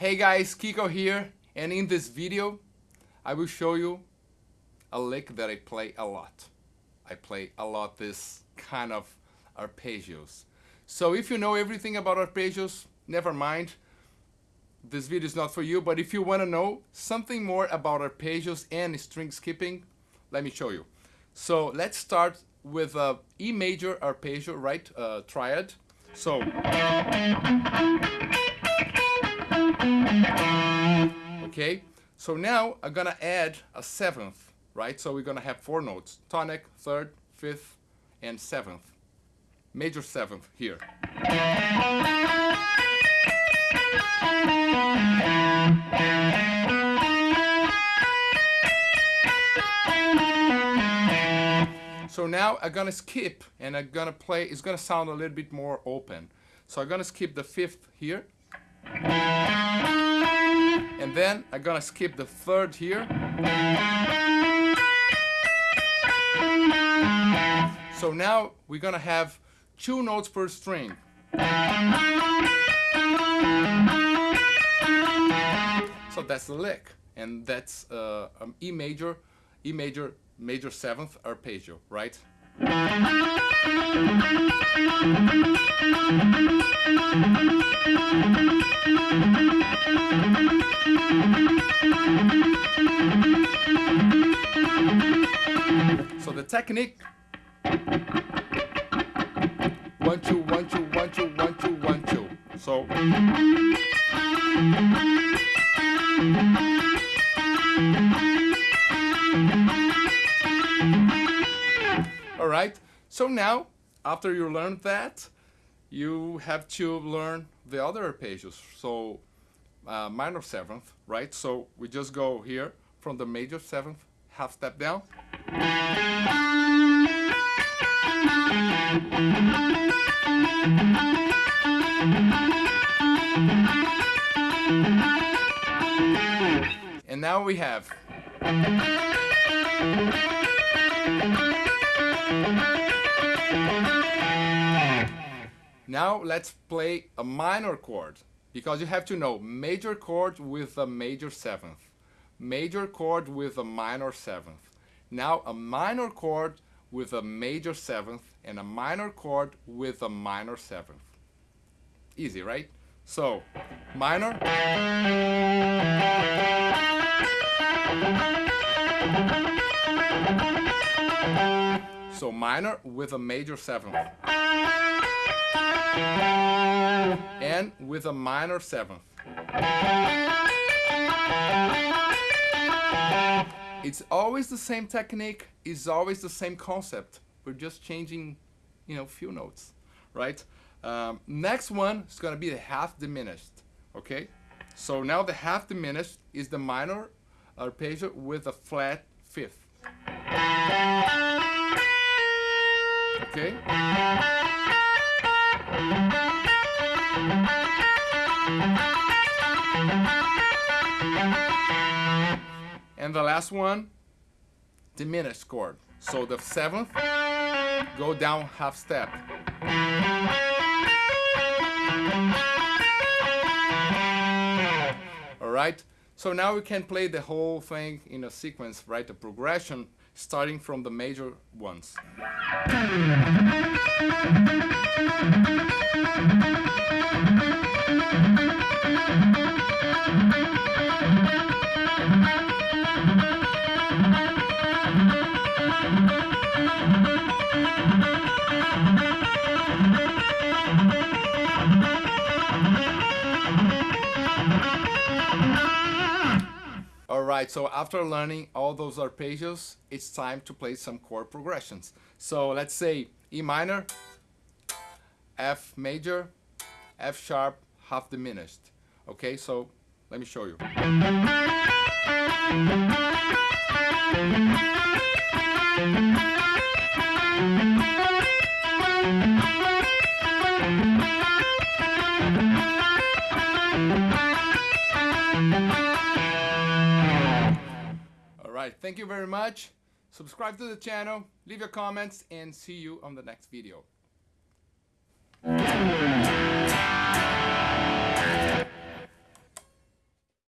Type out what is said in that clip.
Hey guys, Kiko here, and in this video, I will show you a lick that I play a lot. I play a lot this kind of arpeggios. So if you know everything about arpeggios, never mind. This video is not for you, but if you want to know something more about arpeggios and string skipping, let me show you. So let's start with a E major arpeggio, right? Uh, triad. So. Okay, so now I'm gonna add a seventh, right? So we're gonna have four notes, tonic, third, fifth, and seventh. Major seventh here. So now I'm gonna skip and I'm gonna play, it's gonna sound a little bit more open. So I'm gonna skip the fifth here. And then I'm gonna skip the third here. So now we're gonna have two notes per string. So that's the lick, and that's uh, um, E major, E major, major seventh arpeggio, right? So the technique one two one two one two one two one two. So right. So now after you learn that, you have to learn the other arpeggios. So uh, minor seventh, right? So we just go here from the major seventh, half step down. And now we have Now let's play a minor chord because you have to know major chord with a major seventh, major chord with a minor seventh. Now a minor chord with a major seventh and a minor chord with a minor seventh. Easy, right? So, minor. So minor with a major seventh and with a minor seventh. It's always the same technique, it's always the same concept. We're just changing, you know, few notes, right? Um, next one is gonna be the half diminished, okay? So now the half diminished is the minor arpeggio with a flat fifth. Okay? And the last one, diminished chord. So the seventh, go down half step. All right, so now we can play the whole thing in a sequence, right? A progression starting from the major ones. Alright, so after learning all those arpeggios, it's time to play some chord progressions. So let's say E minor, F major, F sharp, half diminished. Okay, so let me show you. Thank you very much. Subscribe to the channel, leave your comments, and see you on the next video.